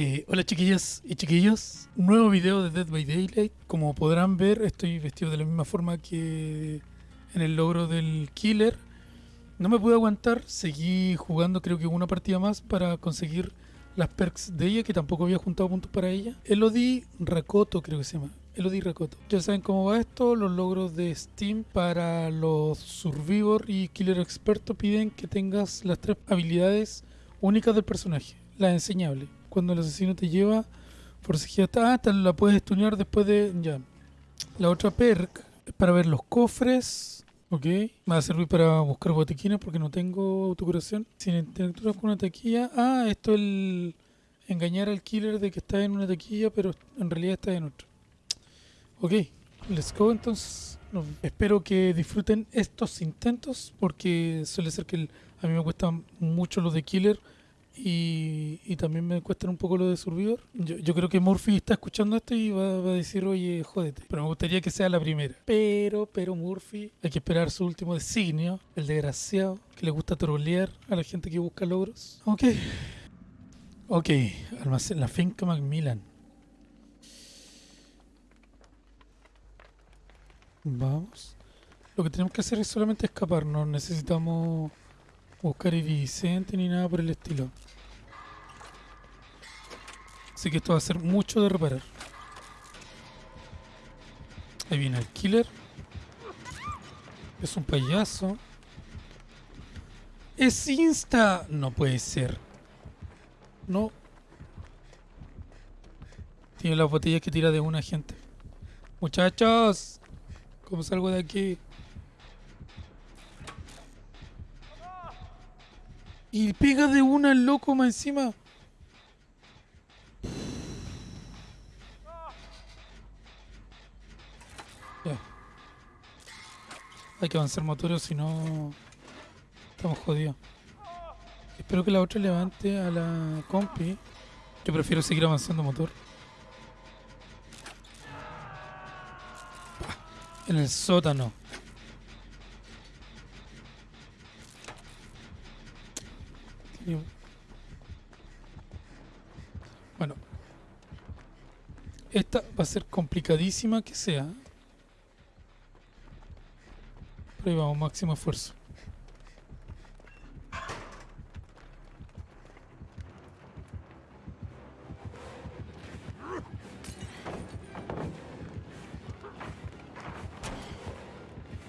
Eh, hola chiquillas y chiquillos, un nuevo video de Dead by Daylight. Como podrán ver, estoy vestido de la misma forma que en el logro del killer. No me pude aguantar, seguí jugando creo que una partida más para conseguir las perks de ella, que tampoco había juntado puntos para ella. Elodie Rakoto creo que se llama. Elodie Rakoto. Ya saben cómo va esto, los logros de Steam para los Survivor y Killer Experto piden que tengas las tres habilidades únicas del personaje, las enseñables cuando el asesino te lleva, forcejea, ah, te la puedes estudiar después de, ya. La otra perk es para ver los cofres, ok. Me va a servir para buscar botiquines porque no tengo autocuración. Sin interactuar con una taquilla, ah, esto es el engañar al killer de que está en una taquilla, pero en realidad está en otra. Ok, let's go entonces. espero que disfruten estos intentos porque suele ser que a mí me cuesta mucho los de killer y, también me cuestan un poco lo de Survivor. Yo, creo que Murphy está escuchando esto y va, a decir, oye, jódete. Pero me gustaría que sea la primera. Pero, pero Murphy, hay que esperar su último designio, el desgraciado, que le gusta trolear a la gente que busca logros. Ok. Ok, almacén, la finca Macmillan. Vamos. Lo que tenemos que hacer es solamente escapar, no necesitamos buscar Vicente ni nada por el estilo. Así que esto va a ser mucho de reparar. Ahí viene el killer. Es un payaso. Es insta. No puede ser. No. Tiene las botellas que tira de una gente. Muchachos. ¿Cómo salgo de aquí? Y pega de una loco más encima. Hay que avanzar motores, si no estamos jodidos. Espero que la otra levante a la compi. Yo prefiero seguir avanzando motor. En el sótano. Bueno. Esta va a ser complicadísima que sea. Ahí vamos, máximo esfuerzo.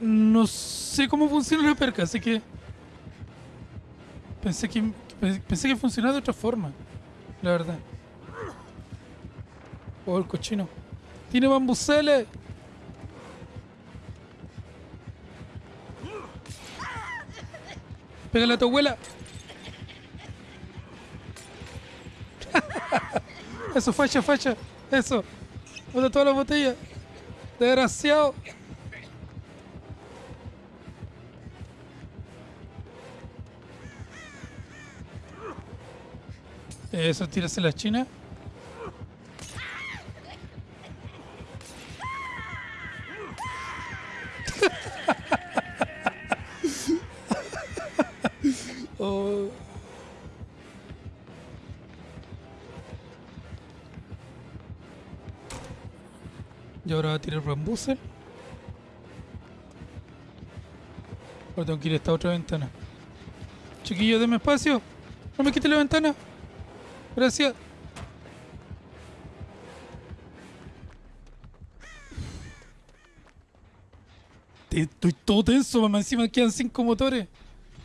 No sé cómo funciona la perca, así que... Pensé que Pensé que funcionaba de otra forma. La verdad. Oh, el cochino. ¡Tiene bambuceles! ¡Pégale a tu abuela! Eso, facha, facha. Eso. Bota toda la botella. Desgraciado. Eso, tírase la china. Ahora tengo que ir a esta otra ventana. Chiquillo, déme espacio. No me quite la ventana. Gracias. Estoy todo tenso, mamá. Encima quedan cinco motores.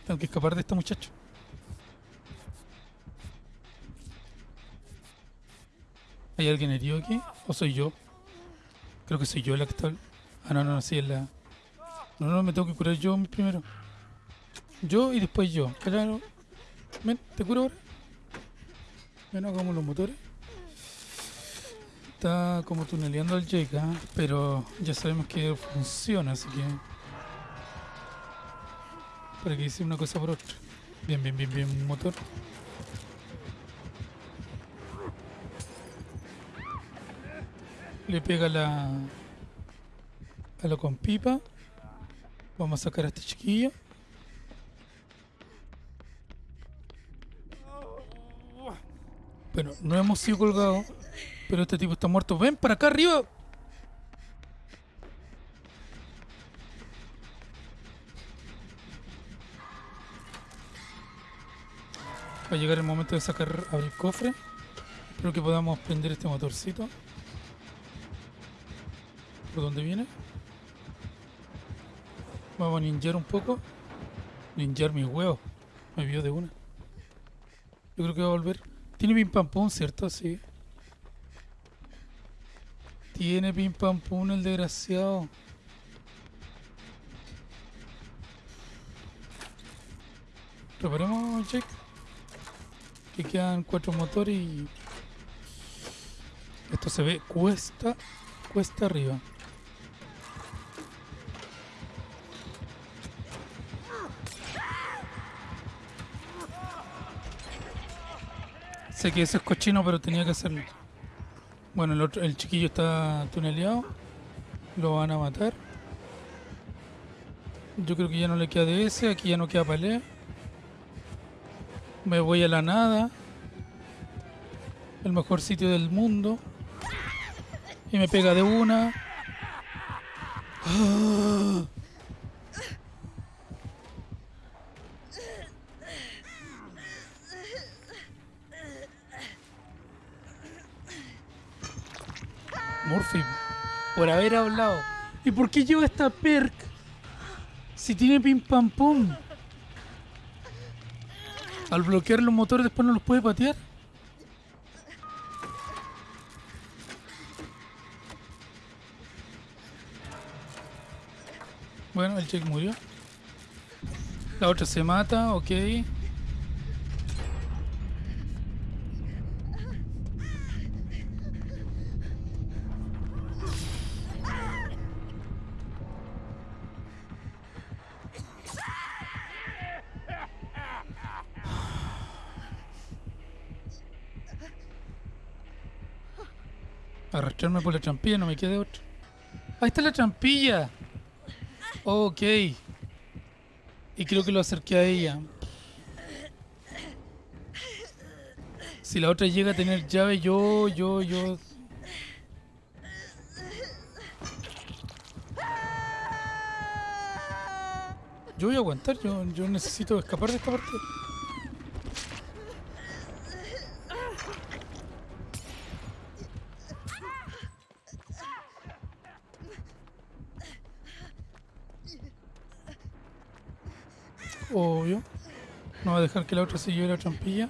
Tengo que escapar de este muchacho. ¿Hay alguien herido aquí? ¿O soy yo? Creo que soy yo que está... Ah, no, no, no, sí, es la... No, no, me tengo que curar yo primero. Yo y después yo. Claro. Ven, ¿te curo ahora? Bueno, como los motores. Está como tuneleando el Jake, pero ya sabemos que funciona, así que... Para que hice una cosa por otra. Bien, bien, bien, bien, motor. Le pega la... A lo con pipa. Vamos a sacar a este chiquillo. Bueno, no hemos sido colgados, pero este tipo está muerto. ¡Ven para acá arriba! Va a llegar el momento de sacar, abrir cofre. Espero que podamos prender este motorcito. ¿Por dónde viene? Vamos a ninjar un poco. Ninjar mis huevos. Me vio de una. Yo creo que va a volver. Tiene pim pam pum, ¿cierto? Sí. Tiene pim pam pum el desgraciado. Preparemos, check. Que quedan cuatro motores y... Esto se ve cuesta, cuesta arriba. Sé que eso es cochino, pero tenía que hacerlo. Bueno, el, otro, el chiquillo está tuneleado. Lo van a matar. Yo creo que ya no le queda de ese. Aquí ya no queda pelea. Me voy a la nada. El mejor sitio del mundo. Y me pega de una. ¡Ah! Murphy, por haber hablado. ¿Y por qué lleva esta perk? Si tiene pim pam pum. Al bloquear los motores después no los puede patear. Bueno, el check murió. La otra se mata, ok. Arrastrarme por la trampilla, no me queda otro. Ahí está la trampilla. Ok. Y creo que lo acerqué a ella. Si la otra llega a tener llave, yo, yo, yo... Yo voy a aguantar, yo, yo necesito escapar de esta parte. Obvio. No va a dejar que la otra se lleve la trampilla.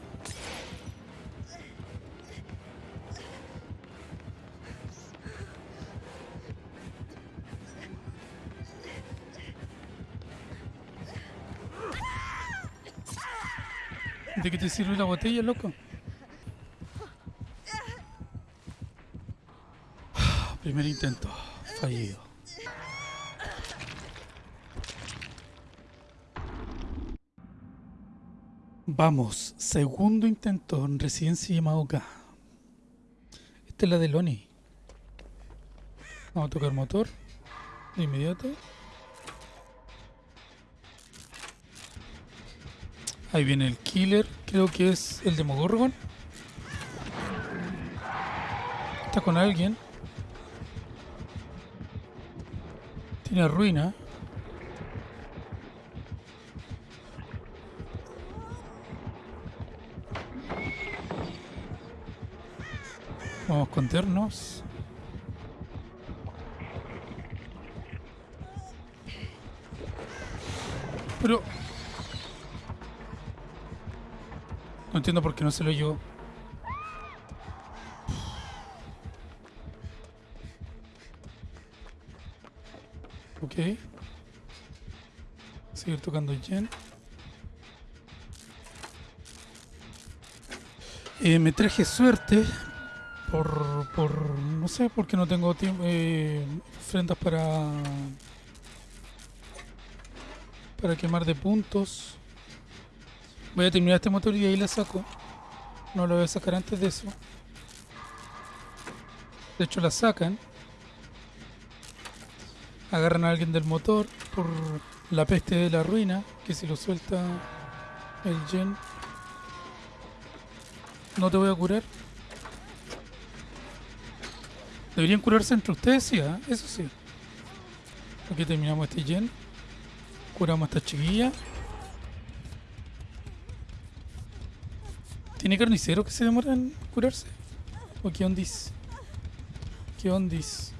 ¿De qué te sirve la botella, loco? Primer intento, fallido. Vamos, segundo intento en Residencia Yamaoka. Esta es la de Loni. Vamos a tocar motor de inmediato. Ahí viene el killer, creo que es el Demogorgon. Está con alguien. Tiene ruina. Vamos a escondernos. Pero... No entiendo por qué no se lo llevó. Ok. Seguir tocando Jen. Eh, me traje suerte por, por no sé, porque no tengo tiempo, eh, ofrendas para para quemar de puntos. Voy a terminar este motor y ahí la saco. No lo voy a sacar antes de eso. De hecho la sacan. Agarran a alguien del motor por la peste de la ruina, que si lo suelta el gen. No te voy a curar. Deberían curarse entre ustedes, sí, ¿ah? eso sí. Aquí terminamos este gen. Curamos a esta chiquilla. ¿Tiene carniceros que se demoran en curarse? ¿O qué ondis? ¿Qué ondis?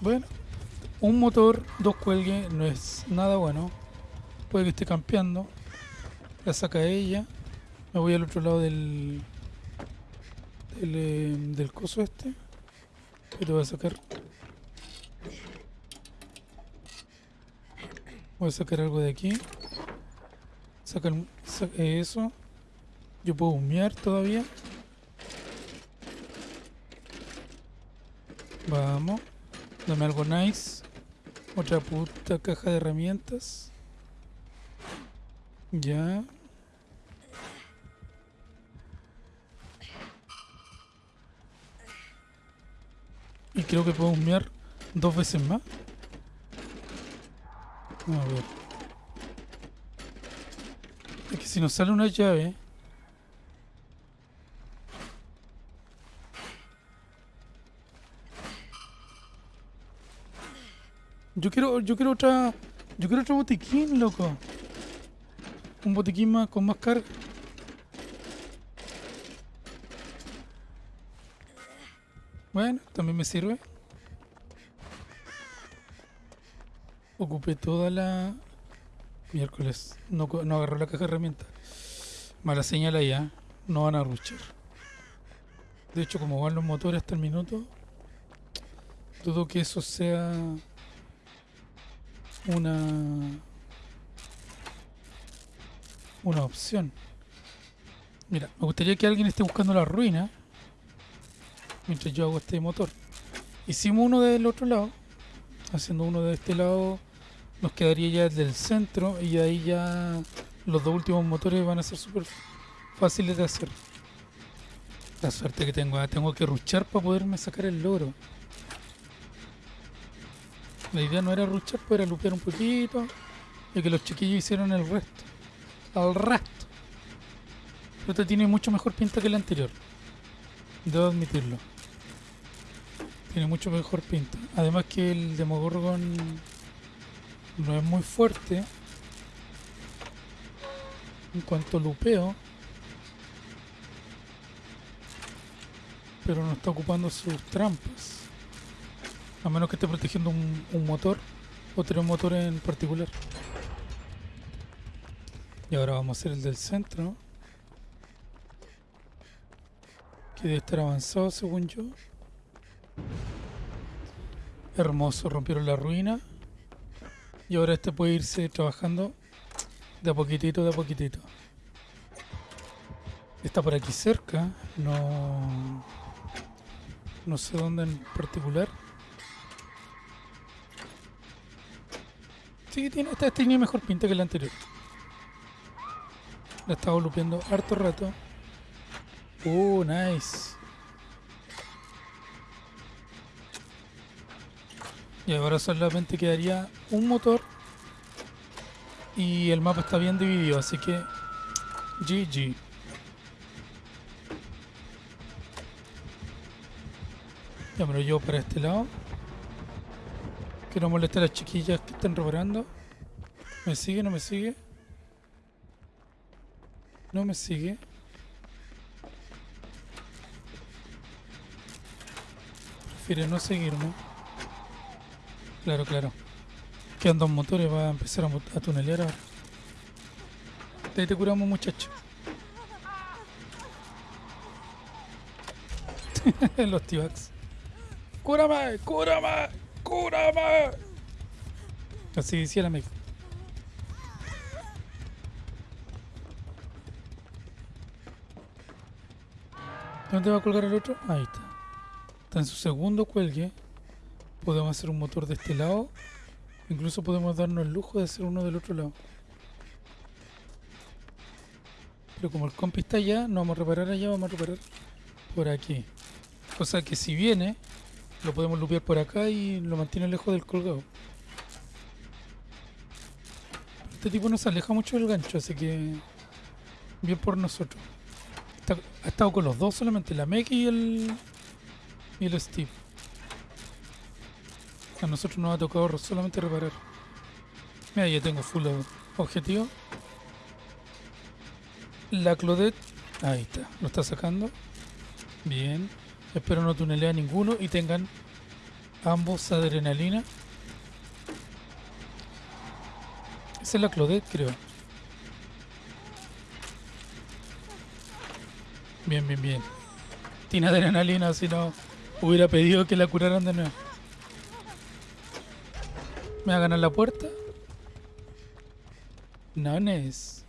Bueno, un motor, dos cuelgues, no es nada bueno. Puede que esté campeando. La saca ella. Me voy al otro lado del. Del, eh, del coso este. Y te voy a sacar. Voy a sacar algo de aquí. Saca, el- sa- eh, eso. Yo puedo humear todavía. Vamos. Dame algo nice. Otra puta caja de herramientas. Ya. Y creo que puedo humear dos veces más. A ver. Es que si nos sale una llave. Yo quiero, yo quiero otra. Yo quiero otro botiquín, loco. Un botiquín más con más carga. Bueno, también me sirve. Ocupé toda la... Miércoles. No, no agarró la caja de herramientas. Mala señal allá. No van a ruchar. De hecho, como van los motores hasta el minuto, dudo que eso sea una una opción. Mira, me gustaría que alguien esté buscando la ruina mientras yo hago este motor. Hicimos uno del otro lado, haciendo uno de este lado nos quedaría ya el del centro y ahí ya los dos últimos motores van a ser súper fáciles de hacer. La suerte que tengo, ah, tengo que ruchar para poderme sacar el logro. La idea no era ruchar, pues era lupear un poquito y que los chiquillos hicieron el resto. Al resto. Pero este tiene mucho mejor pinta que el anterior. Debo admitirlo. Tiene mucho mejor pinta. Además que el Demogorgon no es muy fuerte en cuanto a lupeo. Pero no está ocupando sus trampas. A menos que esté protegiendo un, un motor o tres motores en particular. Y ahora vamos a hacer el del centro. Que debe estar avanzado según yo. Hermoso, rompieron la ruina. Y ahora este puede irse trabajando de a poquitito, de a poquitito. Está por aquí cerca. No. No sé dónde en particular. Sí, tiene, esta tiene mejor pinta que la anterior. La he estado lupeando harto rato. Uh, nice. Y ahora solamente quedaría un motor. Y el mapa está bien dividido, así que GG. Ya me lo llevo para este lado. Que no moleste a las chiquillas que están reparando. ¿Me sigue? ¿No me sigue? No me sigue. Prefiere no seguirme. Claro, claro. Quedan dos motores, va a empezar a, a tunelear ahora. De te curamos, muchacho. Los T-Bags. ¡Cúrame! ¡Cúrame! ¡Cúrame! Así decía la Meg. ¿Dónde va a colgar el otro? Ahí está. Está en su segundo cuelgue. Podemos hacer un motor de este lado. Incluso podemos darnos el lujo de hacer uno del otro lado. Pero como el compi está allá, no vamos a reparar allá, vamos a reparar por aquí. Cosa que si viene, lo podemos lupear por acá y lo mantiene lejos del colgado. Este tipo no se aleja mucho del gancho, así que bien por nosotros. Ha estado con los dos solamente, la Meg y el, y el Steve. A nosotros nos ha tocado solamente reparar. Mira, ya tengo full objetivo. La Claudette. Ahí está, lo está sacando. Bien. Espero no tunelea ninguno y tengan ambos adrenalina. Esa es la Claudette, creo. Bien, bien, bien. Tiene adrenalina, si no hubiera pedido que la curaran de nuevo. ¿Me va a ganar la puerta? No es.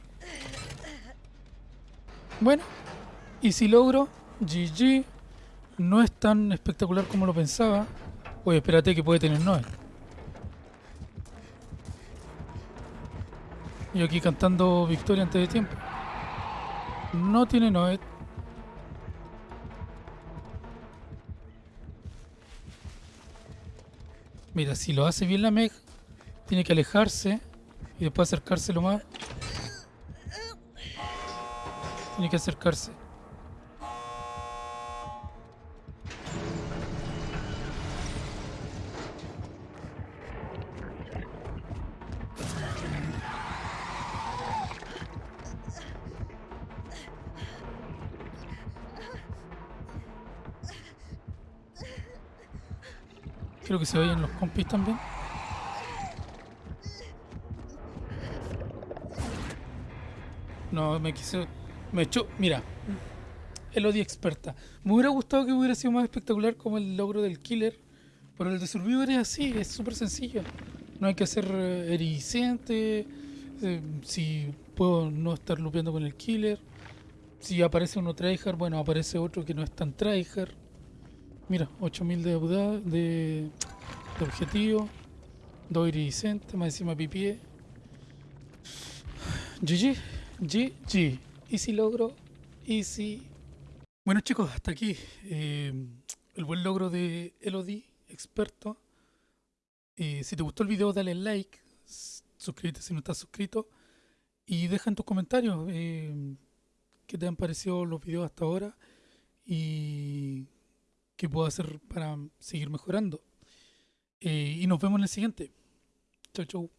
Bueno, y si logro, GG, no es tan espectacular como lo pensaba. Oye, espérate que puede tener Noel. Y aquí cantando victoria antes de tiempo. No tiene Noel. Mira, si lo hace bien la Meg, tiene que alejarse y después acercárselo más. Tiene que acercarse. Quiero que se vayan los compis también. No, me quise... Me echó... Mira. El odio experta. Me hubiera gustado que hubiera sido más espectacular como el logro del killer. Pero el de Survivor es así, es súper sencillo. No hay que ser eh, ericente. Eh, si puedo no estar lupeando con el killer. Si aparece uno tryhard, bueno, aparece otro que no es tan tryhard. Mira, 8000 de, de, de objetivo. Dos iridiscentes, más encima pipié. GG, GG. Easy logro, easy. Bueno chicos, hasta aquí eh, el buen logro de Elodie, experto. Eh, si te gustó el video, dale like, suscríbete si no estás suscrito y deja en tus comentarios eh, qué te han parecido los videos hasta ahora y qué puedo hacer para seguir mejorando. Eh, y nos vemos en el siguiente. Chau, chau.